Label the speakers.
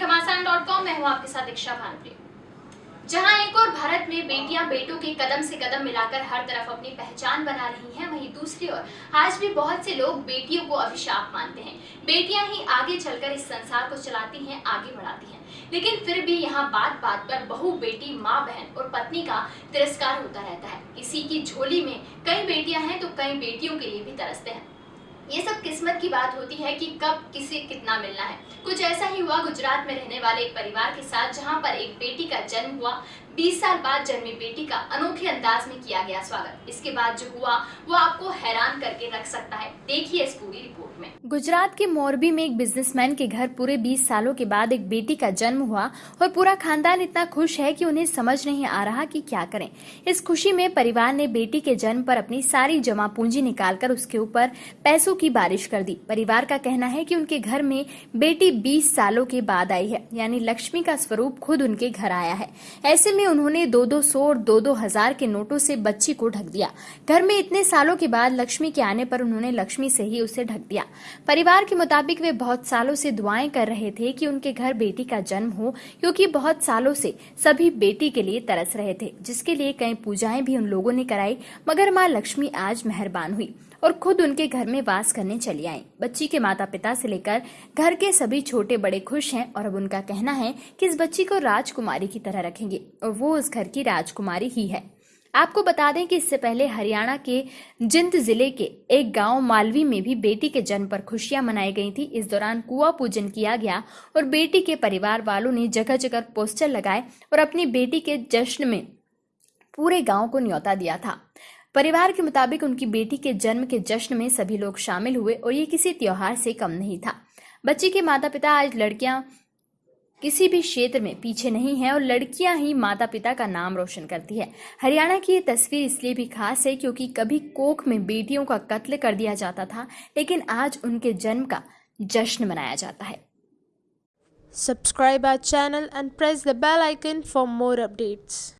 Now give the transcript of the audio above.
Speaker 1: हूँ मैं हूँ आपके साथ दीक्षा भानुप्रिय। जहाँ एक और भारत में बेटियाँ बेटों के कदम से कदम मिलाकर हर तरफ़ अपनी पहचान बना रही हैं, वहीं दूसरी ओर आज भी बहुत से लोग बेटियों को अभिशाप मानते हैं। बेटियाँ ही आगे चलकर इस संसार को चलाती हैं, आगे बढ़ाती हैं। लेकिन फिर भी यहाँ बात बात पर बहु बेटी, माँ, बहन और पत्नी का तिरस्कार होता रहता है। किसी की झोली में कई बेटियाँ हैं तो कई बेटियों के लिए भी तरसते हैं। ये सब किस्मत की बात होती है कि कब किसे कितना मिलना है। कुछ ऐसा ही हुआ गुजरात में रहने वाले एक परिवार के साथ जहाँ पर एक बेटी का जन्म हुआ। 20 साल बाद जन्मी बेटी का अनोखे अंदाज में किया गया स्वागत। इसके बाद जो हुआ, वो आपको हैरान करके रख सकता है। देखिए इस पूरी रिपोर्ट में।
Speaker 2: गुजरात के मोरबी में एक बिजनेसमैन के घर पूरे 20 सालों के बाद एक बेटी का जन्म हुआ और पूरा खानदान इतना खुश है कि उन्हें समझ नहीं आ रहा कि क्या करें। इस खुशी में परिवार ने बेटी के जन्म पर अपनी सारी जमा पूंजी निकालकर उसके ऊपर पैसों की बारिश कर दी। परिवार का कहना है कि उनके घर में बेटी 20 सालों के बाद आई है, यानी लक्ष्मी का स्वरूप खुद उनके घर आया है। ऐसे में उन्होंने दो दो सौ और दो दो हज़ार के नोटों से बच्ची को ढक दिया। घर में इतने सालों के बाद लक्ष्मी के आने पर उन्होंने लक्ष्मी से ही उसे ढक दिया। परिवार के मुताबिक वे बहुत सालों से दुआएँ कर रहे थे कि उनके घर बेटी का जन्म हो, क्योंकि बहुत सालों से सभी बेटी के लिए तरस रहे थे, जिसके लिए कई पूजाएँ भी उन लोगों ने कराई, मगर माँ लक्ष्मी आज मेहरबान हुई और खुद उनके घर में वास करने चली आई। बच्ची के माता पिता से लेकर घर के सभी छोटे बड़े खुश हैं और अब उनका कहना है कि इस बच्ची को राजकुमारी की तरह रखेंगे और वो उस घर की राजकुमारी ही है। आपको बता दें कि इससे पहले हरियाणा के जिंद ज़िले के एक गाँव मालवी में भी बेटी के जन्म पर खुशियाँ मनाई गई थी। इस दौरान कुआ पूजन किया गया और बेटी के परिवार वालों ने जगह जगह पोस्टर लगाए और अपनी बेटी के जश्न में पूरे गाँव को न्योता दिया था। परिवार के मुताबिक उनकी बेटी के जन्म के जश्न में सभी लोग शामिल हुए और ये किसी त्योहार से कम नहीं था। बच्ची के माता पिता आज लड़कियाँ किसी भी क्षेत्र में पीछे नहीं है और लड़कियाँ ही माता पिता का नाम रोशन करती है हरियाणा की ये तस्वीर इसलिए भी खास है क्योंकि कभी कोख में बेटियों का कत्ल कर दिया जाता था, लेकिन आज उनके जन्म का जश्न मनाया जाता है
Speaker 3: subscribe our channel and press the bell icon for more updates.